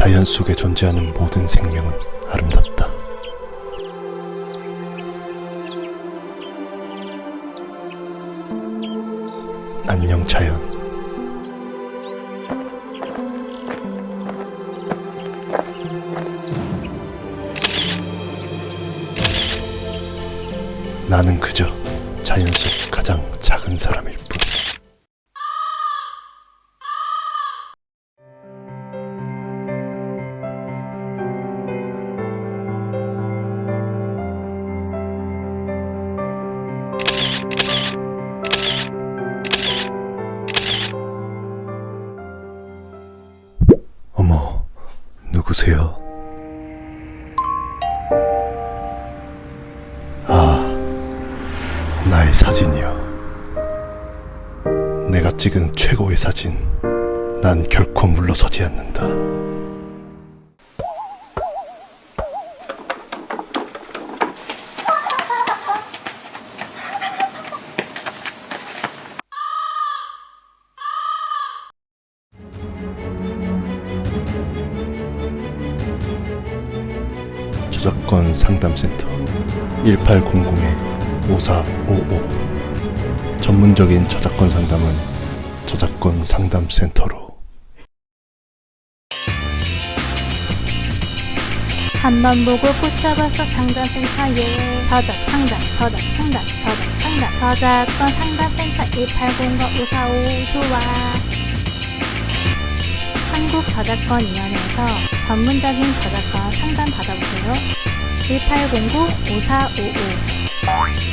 자연 속에 존재하는 모든 생명은 아름답다. 안녕 자연. 나는 그저 자연 속 가장 작은 사람일 뿐. 누구세요? 아, 나의 사진이요. 내가 찍은 최고의 사진. 난 결코 물러서지 않는다. 저작권 상담센터 1800-5455 전문적인 저작권 상담은 저작권 상담센터로. 한번 보고 꽂혀버서 상담센터에 저작 상담 저작 상담 저작 상담. 저작권 상담센터 1800-5455 좋아. 한국저작권위원회에서 전문적인 저작권 상담 1809-5455